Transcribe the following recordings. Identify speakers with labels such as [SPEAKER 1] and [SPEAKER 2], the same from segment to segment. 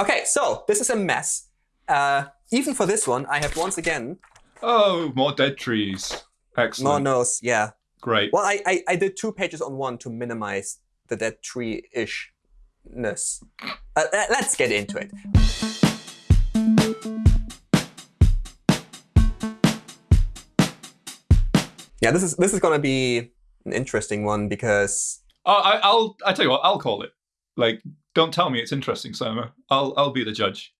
[SPEAKER 1] OK, so this is a mess. Uh, even for this one, I have once again.
[SPEAKER 2] Oh, more dead trees. Excellent.
[SPEAKER 1] More nose, yeah.
[SPEAKER 2] Great.
[SPEAKER 1] Well, I, I, I did two pages on one to minimize the dead tree-ishness. Uh, let's get into it. Yeah, this is this is going to be an interesting one because.
[SPEAKER 2] Oh, I, I'll I tell you what, I'll call it. Like, don't tell me it's interesting, Surma. I'll I'll be the judge.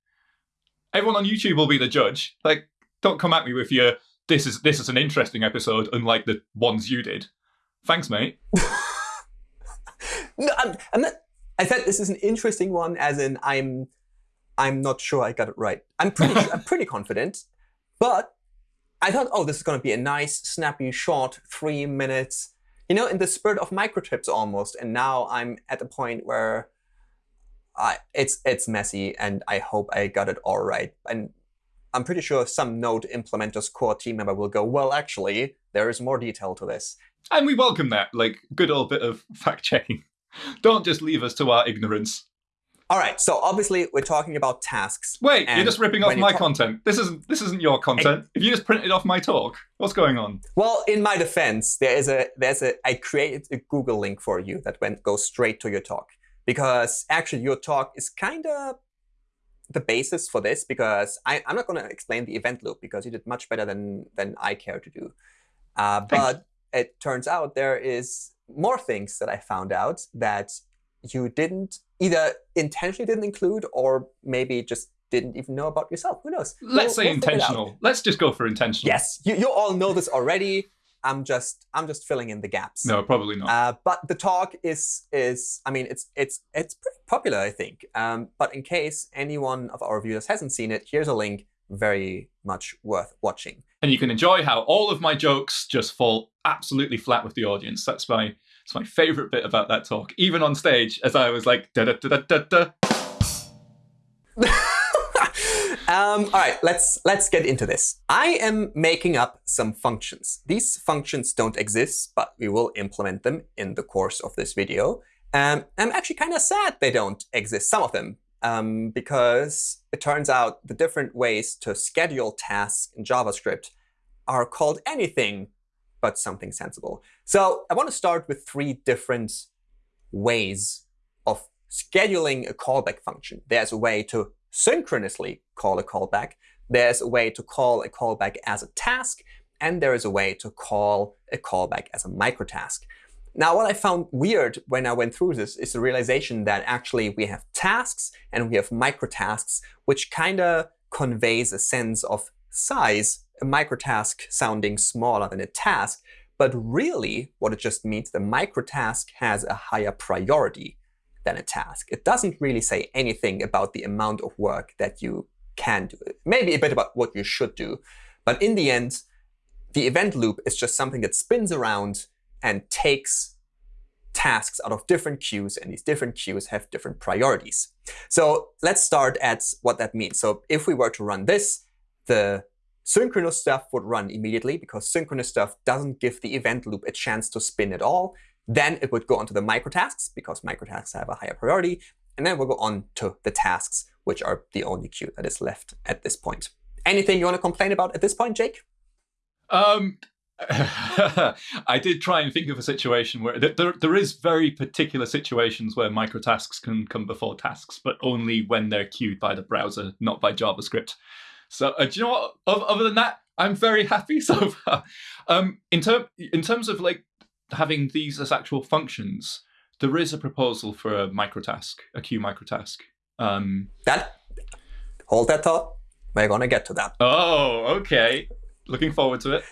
[SPEAKER 2] Everyone on YouTube will be the judge. Like, don't come at me with your this is this is an interesting episode, unlike the ones you did. Thanks, mate.
[SPEAKER 1] no, I'm, I'm not. I said this is an interesting one, as in I'm I'm not sure I got it right. I'm pretty I'm pretty confident, but I thought, oh, this is going to be a nice, snappy, short, three minutes, you know, in the spirit of microtips almost. And now I'm at a point where I, it's it's messy, and I hope I got it all right. And I'm pretty sure some Node implementers core team member will go, well, actually, there is more detail to this.
[SPEAKER 2] And we welcome that, like good old bit of fact checking. Don't just leave us to our ignorance.
[SPEAKER 1] All right, so obviously we're talking about tasks.
[SPEAKER 2] Wait, you're just ripping off my content. This isn't this isn't your content. If you just printed off my talk, what's going on?
[SPEAKER 1] Well, in my defense, there is a there's a I created a Google link for you that went goes straight to your talk because actually your talk is kind of the basis for this because I, I'm not going to explain the event loop because you did much better than than I care to do. Uh, but it turns out there is more things that I found out that you didn't either intentionally didn't include or maybe just didn't even know about yourself. Who knows?
[SPEAKER 2] Let's we'll, say we'll intentional. Let's just go for intentional.
[SPEAKER 1] Yes, you, you all know this already. I'm just I'm just filling in the gaps.
[SPEAKER 2] No, probably not.
[SPEAKER 1] Uh, but the talk is is I mean it's it's it's pretty popular I think. Um, but in case anyone of our viewers hasn't seen it, here's a link. Very much worth watching.
[SPEAKER 2] And you can enjoy how all of my jokes just fall absolutely flat with the audience. That's my it's my favorite bit about that talk, even on stage, as I was like, da da da da da
[SPEAKER 1] um, all right, let's let's get into this. I am making up some functions. These functions don't exist, but we will implement them in the course of this video. Um, I'm actually kind of sad they don't exist, some of them, um, because it turns out the different ways to schedule tasks in JavaScript are called anything but something sensible. So I want to start with three different ways of scheduling a callback function. There's a way to synchronously call a callback. There's a way to call a callback as a task. And there is a way to call a callback as a microtask. Now, what I found weird when I went through this is the realization that actually we have tasks and we have microtasks, which kind of conveys a sense of size a microtask sounding smaller than a task. But really, what it just means, the microtask has a higher priority than a task. It doesn't really say anything about the amount of work that you can do. Maybe a bit about what you should do. But in the end, the event loop is just something that spins around and takes tasks out of different queues, and these different queues have different priorities. So let's start at what that means. So if we were to run this, the Synchronous stuff would run immediately because synchronous stuff doesn't give the event loop a chance to spin at all. Then it would go on to the microtasks because microtasks have a higher priority. And then we'll go on to the tasks, which are the only queue that is left at this point. Anything you want to complain about at this point, Jake?
[SPEAKER 2] Um, I did try and think of a situation where there, there is very particular situations where microtasks can come before tasks, but only when they're queued by the browser, not by JavaScript. So uh, do you know what? Other than that, I'm very happy so far. Um, in term in terms of like having these as actual functions, there is a proposal for a microtask, a queue microtask. Um,
[SPEAKER 1] that hold that thought. We're gonna get to that.
[SPEAKER 2] Oh, okay. Looking forward to it.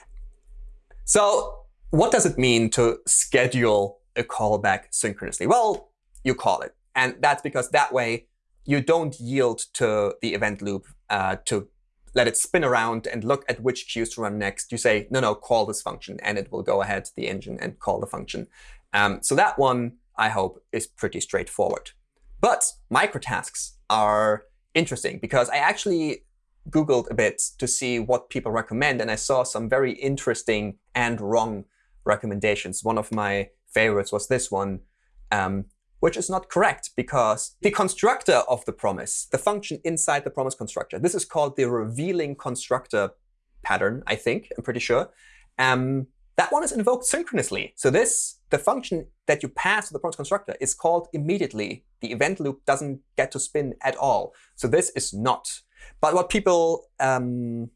[SPEAKER 1] So, what does it mean to schedule a callback synchronously? Well, you call it, and that's because that way you don't yield to the event loop uh, to let it spin around and look at which queues to run next. You say, no, no, call this function, and it will go ahead to the engine and call the function. Um, so that one, I hope, is pretty straightforward. But microtasks are interesting because I actually Googled a bit to see what people recommend, and I saw some very interesting and wrong recommendations. One of my favorites was this one. Um, which is not correct because the constructor of the promise, the function inside the promise constructor, this is called the revealing constructor pattern, I think, I'm pretty sure. Um, that one is invoked synchronously. So this, the function that you pass to the promise constructor is called immediately. The event loop doesn't get to spin at all. So this is not. But what people um,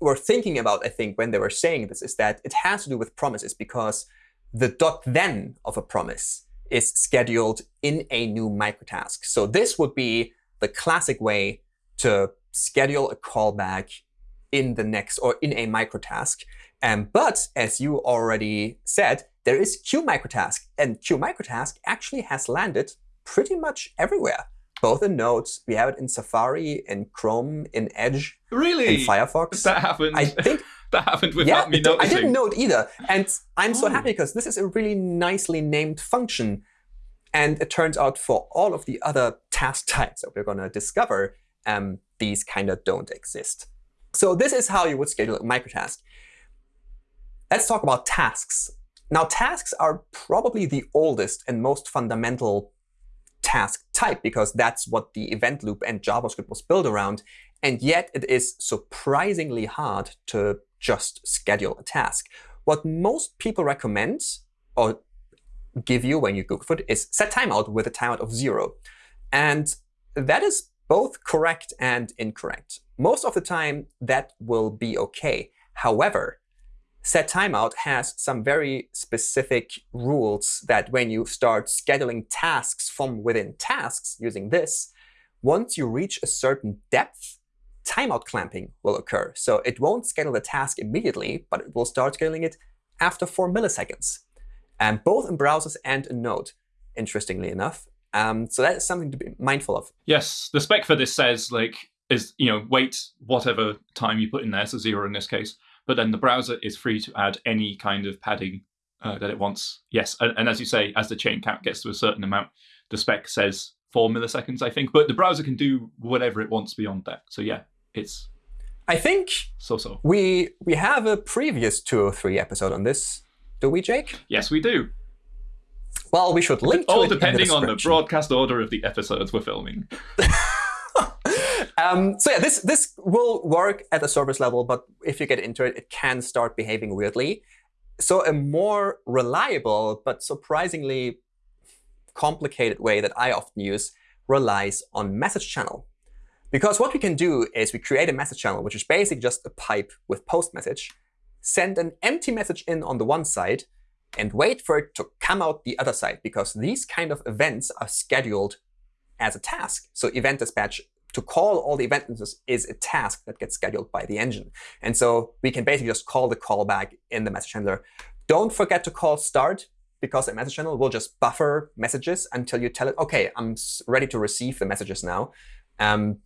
[SPEAKER 1] were thinking about, I think, when they were saying this is that it has to do with promises because the dot then of a promise is scheduled in a new microtask. So this would be the classic way to schedule a callback in the next or in a microtask. Um, but as you already said, there is queue microtask. And queue microtask actually has landed pretty much everywhere, both in Nodes. We have it in Safari, in Chrome, in Edge,
[SPEAKER 2] really?
[SPEAKER 1] in Firefox.
[SPEAKER 2] That happened.
[SPEAKER 1] I think
[SPEAKER 2] that happened without
[SPEAKER 1] yeah,
[SPEAKER 2] me noticing.
[SPEAKER 1] I didn't know it either. And I'm so
[SPEAKER 2] Oh.
[SPEAKER 1] happy because this is a really nicely named function. And it turns out for all of the other task types that we're going to discover, um, these kind of don't exist. So this is how you would schedule a microtask. Let's talk about tasks. Now, tasks are probably the oldest and most fundamental task type because that's what the event loop and JavaScript was built around. And yet it is surprisingly hard to just schedule a task. What most people recommend or give you when you Google for it is set timeout with a timeout of zero. And that is both correct and incorrect. Most of the time, that will be OK. However, set timeout has some very specific rules that when you start scheduling tasks from within tasks using this, once you reach a certain depth, timeout clamping will occur. So it won't schedule the task immediately, but it will start scheduling it after 4 milliseconds, and both in browsers and in Node, interestingly enough. Um, so that is something to be mindful of.
[SPEAKER 2] Yes, the spec for this says like is you know wait whatever time you put in there, so zero in this case. But then the browser is free to add any kind of padding uh, that it wants. Yes, and, and as you say, as the chain count gets to a certain amount, the spec says four milliseconds, I think. But the browser can do whatever it wants beyond that. So yeah, it's
[SPEAKER 1] I think
[SPEAKER 2] so-so.
[SPEAKER 1] we we have a previous 203 episode on this. Do we, Jake?
[SPEAKER 2] Yes, we do.
[SPEAKER 1] Well, we should link to
[SPEAKER 2] All
[SPEAKER 1] it in the
[SPEAKER 2] depending on the broadcast order of the episodes we're filming.
[SPEAKER 1] um, so yeah, this this will work at the service level, but if you get into it, it can start behaving weirdly. So a more reliable but surprisingly complicated way that I often use relies on message channel. Because what we can do is we create a message channel, which is basically just a pipe with post message, send an empty message in on the one side, and wait for it to come out the other side, because these kind of events are scheduled as a task. So event dispatch, to call all the event instances is a task that gets scheduled by the engine. And so we can basically just call the callback in the message handler. Don't forget to call start, because a message channel will just buffer messages until you tell it, OK, I'm ready to receive the messages now. Um,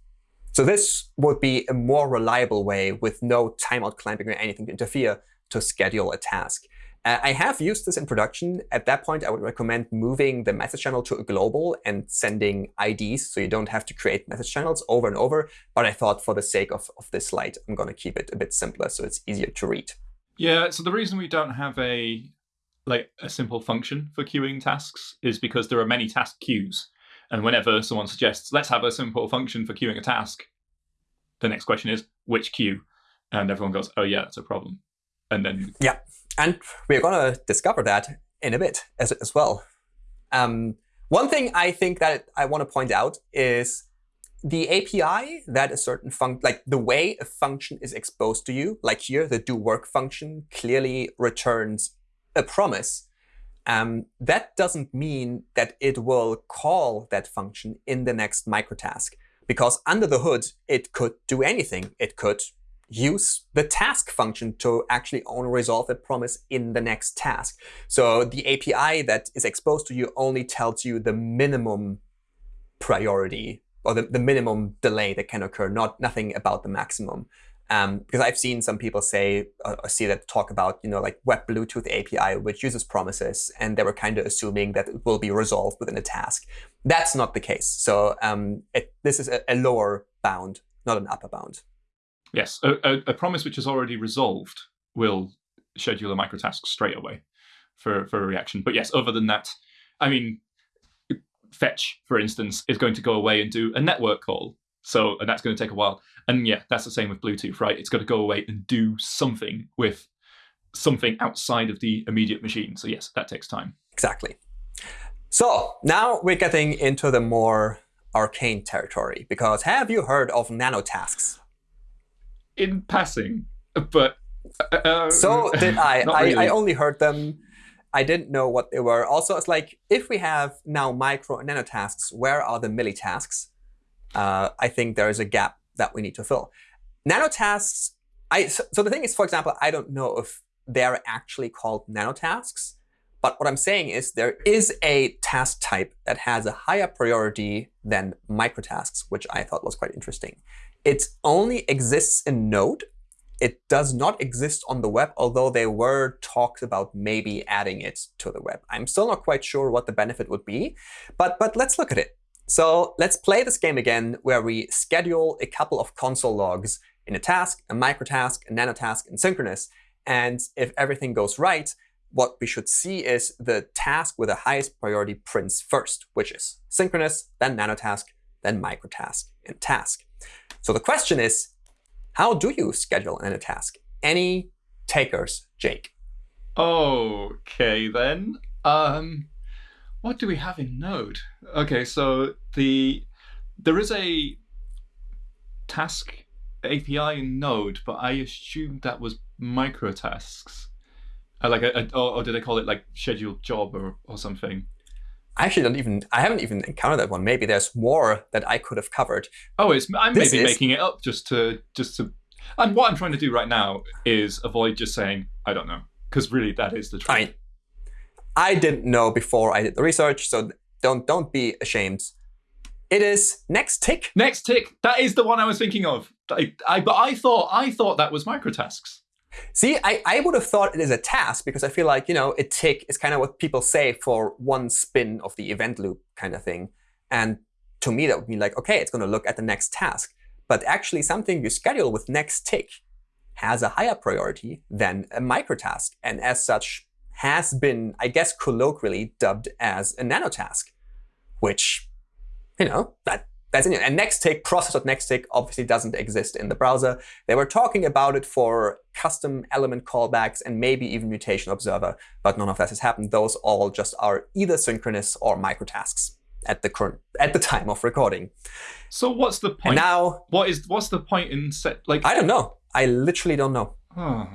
[SPEAKER 1] so this would be a more reliable way with no timeout clamping or anything to interfere to schedule a task. Uh, I have used this in production. At that point, I would recommend moving the message channel to a global and sending IDs so you don't have to create message channels over and over. But I thought for the sake of, of this slide, I'm going to keep it a bit simpler so it's easier to read.
[SPEAKER 2] Yeah, so the reason we don't have a like a simple function for queuing tasks is because there are many task queues. And whenever someone suggests, let's have a simple function for queuing a task, the next question is, which queue? And everyone goes, oh, yeah, that's a problem. And then,
[SPEAKER 1] And we're going to discover that in a bit as, as well. Um, one thing I think that I want to point out is the API that a certain function, like the way a function is exposed to you, like here, the do work function clearly returns a promise. Um, that doesn't mean that it will call that function in the next microtask. Because under the hood, it could do anything. It could use the task function to actually only resolve that promise in the next task. So the API that is exposed to you only tells you the minimum priority or the, the minimum delay that can occur, not nothing about the maximum. Um, because I've seen some people say uh, or see that talk about you know like Web Bluetooth API, which uses promises, and they were kind of assuming that it will be resolved within a task. That's not the case. So um, it, this is a, a lower bound, not an upper bound.
[SPEAKER 2] Yes, a, a, a promise which is already resolved will schedule a microtask straight away for, for a reaction. But yes, other than that, I mean, fetch, for instance, is going to go away and do a network call. So, and that's going to take a while. And yeah, that's the same with Bluetooth, right? It's got to go away and do something with something outside of the immediate machine. So yes, that takes time.
[SPEAKER 1] Exactly. So now we're getting into the more arcane territory, because have you heard of nanotasks?
[SPEAKER 2] In passing, but uh,
[SPEAKER 1] so did I. I,
[SPEAKER 2] really.
[SPEAKER 1] I only heard them. I didn't know what they were. Also, it's like if we have now micro and nanotasks, where are the millitasks? Uh, I think there is a gap that we need to fill. Nanotasks. I so, so the thing is, for example, I don't know if they're actually called nano tasks. But what I'm saying is there is a task type that has a higher priority than microtasks, which I thought was quite interesting. It only exists in Node. It does not exist on the web, although there were talks about maybe adding it to the web. I'm still not quite sure what the benefit would be, but, but let's look at it. So let's play this game again, where we schedule a couple of console logs in a task, a microtask, a nanotask, and synchronous. And if everything goes right, what we should see is the task with the highest priority prints first, which is synchronous, then nanotask, then microtask, and task. So the question is, how do you schedule in a task? Any takers, Jake?
[SPEAKER 2] Okay, then. Um, what do we have in Node? OK, so the there is a task API in Node, but I assumed that was microtasks. Uh, like a, a or, or did I call it like scheduled job or, or something?
[SPEAKER 1] I actually don't even, I haven't even encountered that one. Maybe there's more that I could have covered.
[SPEAKER 2] Oh, it's I'm
[SPEAKER 1] This
[SPEAKER 2] maybe
[SPEAKER 1] is-
[SPEAKER 2] making it up just to just to. And what I'm trying to do right now is avoid just saying I don't know, because really that is the truth.
[SPEAKER 1] I mean, I didn't know before I did the research, so don't don't be ashamed. It is next tick.
[SPEAKER 2] Next tick. That is the one I was thinking of. I, I but I thought I thought that was microtasks.
[SPEAKER 1] See, I, I would have thought it is a task because I feel like, you know, a tick is kind of what people say for one spin of the event loop kind of thing. And to me, that would be like, OK, it's going to look at the next task. But actually, something you schedule with next tick has a higher priority than a microtask, and as such has been, I guess, colloquially dubbed as a nanotask, which, you know, that that's in it. And nexttick, process.nexttick, obviously doesn't exist in the browser. They were talking about it for custom element callbacks and maybe even mutation observer, but none of that has happened. Those all just are either synchronous or microtasks at the current at the time of recording.
[SPEAKER 2] So what's the
[SPEAKER 1] And
[SPEAKER 2] point?
[SPEAKER 1] now
[SPEAKER 2] what is what's the point in set like?
[SPEAKER 1] I don't know. I literally don't know.
[SPEAKER 2] oh,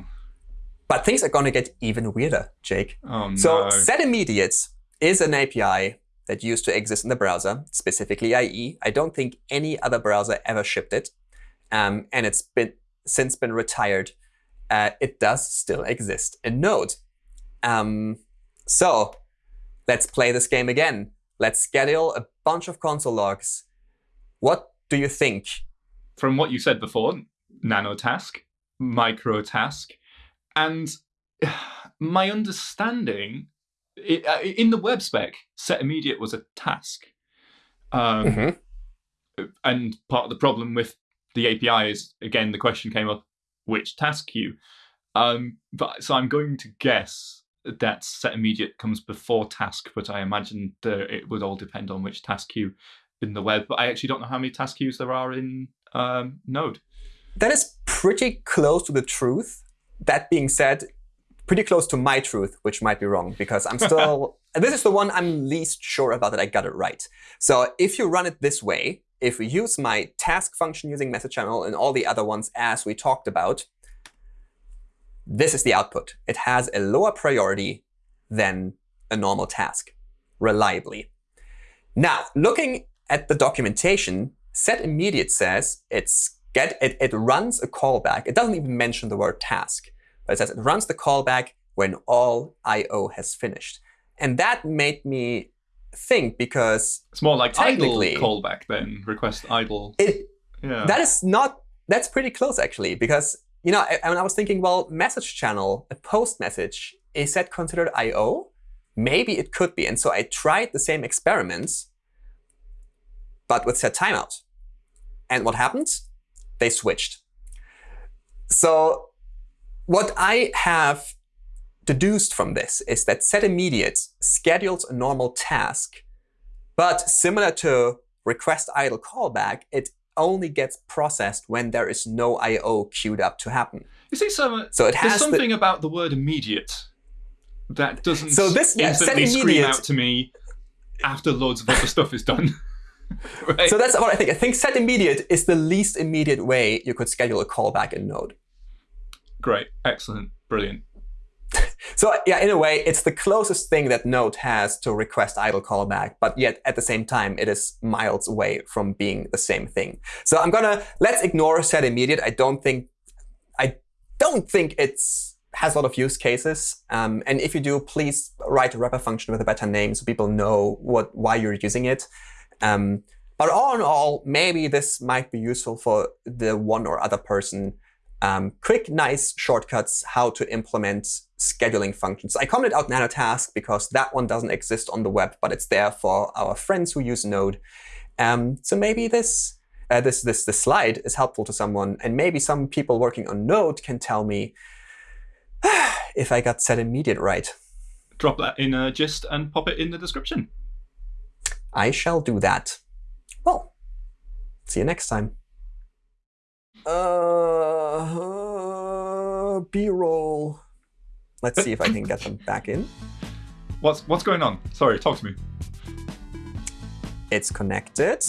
[SPEAKER 1] But things are going to get even weirder, Jake.
[SPEAKER 2] oh no.
[SPEAKER 1] So set immediates is an API that used to exist in the browser, specifically IE. I don't think any other browser ever shipped it. Um, and it's been since been retired. Uh, it does still exist in Node. Um, so let's play this game again. Let's schedule a bunch of console logs. What do you think?
[SPEAKER 2] From what you said before, nanotask, microtask, and my understanding it, uh, in the web spec, set immediate was a task. Um,
[SPEAKER 1] Mhm.
[SPEAKER 2] and part of the problem with the API is again the question came up which task queue. Um, but so I'm going to guess that set immediate comes before task, but I imagine that it would all depend on which task queue in the web. But I actually don't know how many task queues there are in um, Node.
[SPEAKER 1] That is pretty close to the truth. That being said, pretty close to my truth, which might be wrong because I'm still. this is the one I'm least sure about that I got it right. So if you run it this way, if we use my task function using message channel and all the other ones as we talked about, this is the output. It has a lower priority than a normal task, reliably. Now, looking at the documentation, set immediate says it's get it, it runs a callback. It doesn't even mention the word task, it says it runs the callback when all I/O has finished. And that made me think because
[SPEAKER 2] It's more like idle
[SPEAKER 1] Technically-
[SPEAKER 2] callback than request idle.
[SPEAKER 1] it
[SPEAKER 2] Yeah.
[SPEAKER 1] that is not that's pretty close actually because you know I, I was thinking well message channel a post message is that considered I/O? Maybe it could be. And so I tried the same experiments, but with set timeout. And what happened? They switched. So what I have deduced from this is that set immediate schedules a normal task But similar to request idle callback, it only gets processed when there is no I/O queued up to happen.
[SPEAKER 2] You see, some, uh,
[SPEAKER 1] So it
[SPEAKER 2] there's
[SPEAKER 1] has the-
[SPEAKER 2] something about the word immediate that doesn't
[SPEAKER 1] So this- yeah,
[SPEAKER 2] instantly scream out to me after loads of other stuff is done. right?
[SPEAKER 1] So that's what I think. I think set immediate is the least immediate way you could schedule a callback in Node.
[SPEAKER 2] Great, excellent, brilliant.
[SPEAKER 1] So yeah, in a way, it's the closest thing that Node has to request idle callback, but yet at the same time, it is miles away from being the same thing. So I'm gonna let's ignore set immediate. I don't think I don't think it's has a lot of use cases. Um, and if you do, please write a wrapper function with a better name so people know what why you're using it. Um, but all in all, maybe this might be useful for the one or other person um, quick, nice shortcuts how to implement scheduling functions. I commented out Nanotask because that one doesn't exist on the web, but it's there for our friends who use Node. Um, so maybe this, uh, this, this, this slide is helpful to someone, and maybe some people working on Node can tell me if I got set immediate right.
[SPEAKER 2] Drop that in a gist and pop it in the description.
[SPEAKER 1] I shall do that. Well, see you next time. Uh, B-roll. Let's see if I can get them back in.
[SPEAKER 2] What's what's going on? Sorry, talk to me.
[SPEAKER 1] It's connected.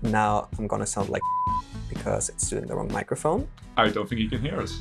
[SPEAKER 1] Now I'm gonna sound like because it's doing the wrong microphone.
[SPEAKER 2] I don't think you can hear us.